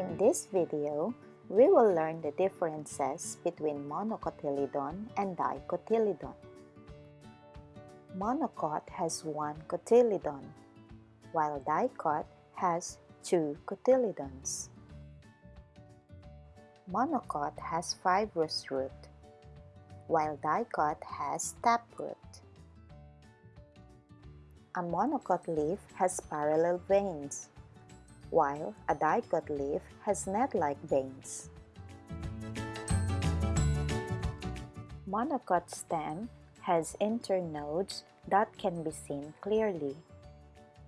In this video, we will learn the differences between monocotyledon and dicotyledon. Monocot has one cotyledon, while dicot has two cotyledons. Monocot has fibrous root, while dicot has taproot. A monocot leaf has parallel veins, while a dicot leaf has net-like veins. Monocot stem has internodes that can be seen clearly,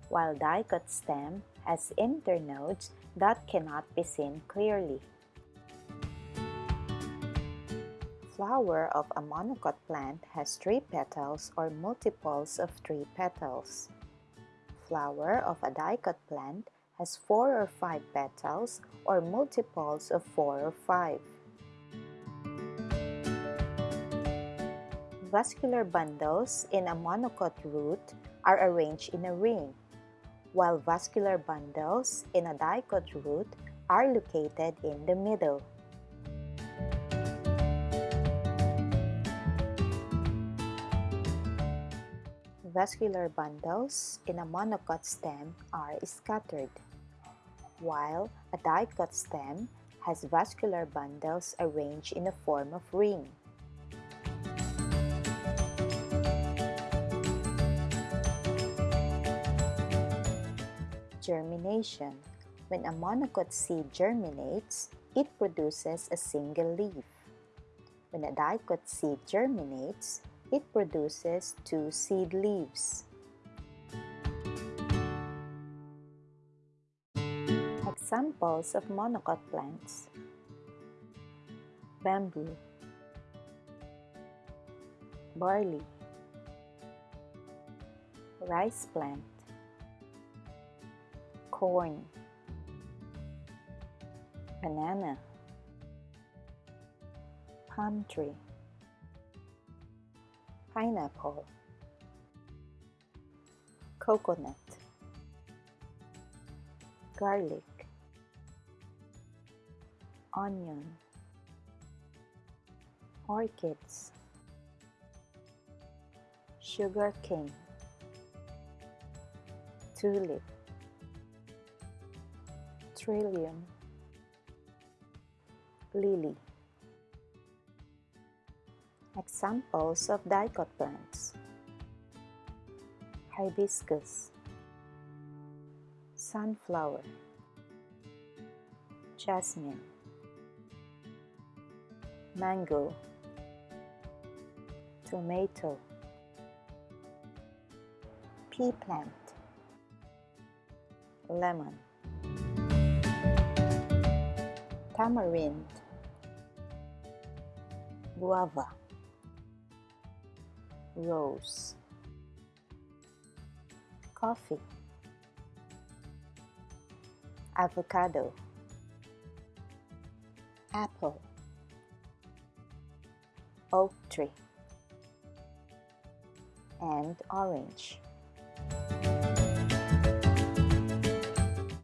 while dicot stem has internodes that cannot be seen clearly. flower of a monocot plant has three petals or multiples of three petals. Flower of a dicot plant has four or five petals or multiples of four or five. Vascular bundles in a monocot root are arranged in a ring, while vascular bundles in a dicot root are located in the middle. Vascular bundles in a monocot stem are scattered, while a dicot stem has vascular bundles arranged in the form of ring. Germination When a monocot seed germinates, it produces a single leaf. When a dicot seed germinates, it produces two seed leaves. Examples of monocot plants. Bamboo. Barley. Rice plant. Corn. Banana. Palm tree pineapple coconut garlic onion orchids sugar cane tulip trillium lily Examples of dicot plants Hibiscus. Sunflower. Jasmine. Mango. Tomato. Pea plant. Lemon. Tamarind. Guava rose. Coffee. Avocado. Apple. Oak tree. And orange